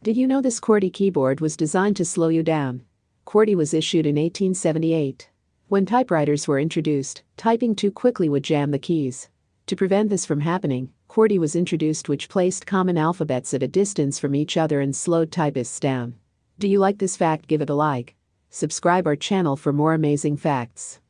Did you know this QWERTY keyboard was designed to slow you down? QWERTY was issued in 1878. When typewriters were introduced, typing too quickly would jam the keys. To prevent this from happening, QWERTY was introduced which placed common alphabets at a distance from each other and slowed typists down. Do you like this fact? Give it a like. Subscribe our channel for more amazing facts.